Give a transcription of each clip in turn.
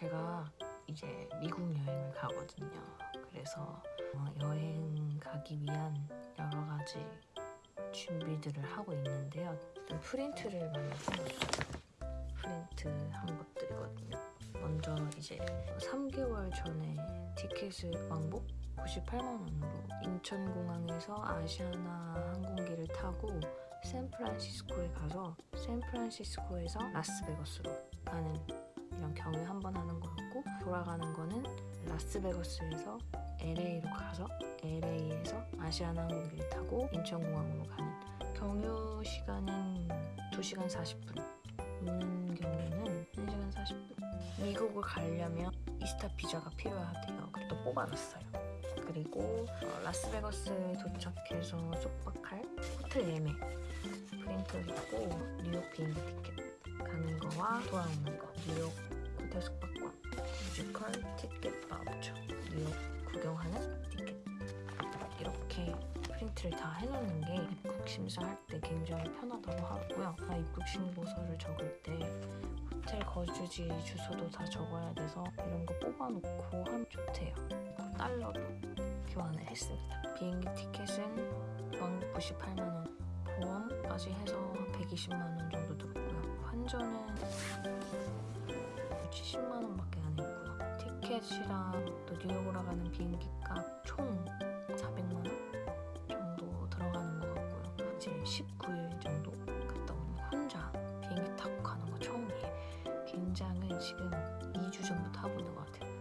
제가 이제 미국 여행을 가거든요. 그래서 어, 여행 가기 위한 여러 가지 준비들을 하고 있는데요. 좀 프린트를 많이 해놨어요. 프린트한 것들이거든요. 먼저 이제 3개월 전에 티켓을 왕복 98만 원으로 인천공항에서 아시아나 항공기를 타고 샌프란시스코에 가서 샌프란시스코에서 라스베거스로 가는 돌아가는 거는 라스베거스에서 LA로 가서 LA에서 아시아나 항공기를 타고 인천공항으로 가는 경유 시간은 2시간 40분. 오는 경우는 1시간 40분. 미국을 가려면 이스타 비자가 필요하대요. 그래서 또 뽑아놨어요. 그리고 어, 라스베거스에 도착해서 숙박할 호텔 예매. 프린트 있고 뉴욕 비행기 티켓 가는 거와 돌아오는 거. 뉴욕 호텔 숙박권 뮤지컬 티켓 바우처. 뉴욕 구경하는 티켓. 이렇게 프린트를 다 해놓는 게 입국 심사할 때 굉장히 편하다고 하고요. 아, 입국 신고서를 적을 때 호텔 거주지 주소도 다 적어야 돼서 이런 거 뽑아놓고 하면 좋대요. 달러도 교환을 했습니다. 비행기 티켓은 98만원 보험까지 해서 120만원 정도 들었고요. 환전은 70만원밖에 안 했고요 티켓이랑 또 뉴욕 올라가는 비행기 값총 400만원 정도 들어가는 것 같고요. 지금 19일 정도 갔다 오는 혼자 비행기 타고 가는 거 처음이에요. 굉장히 지금 2주 전부터 하고 있는 것 같아요.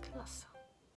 큰일 났어.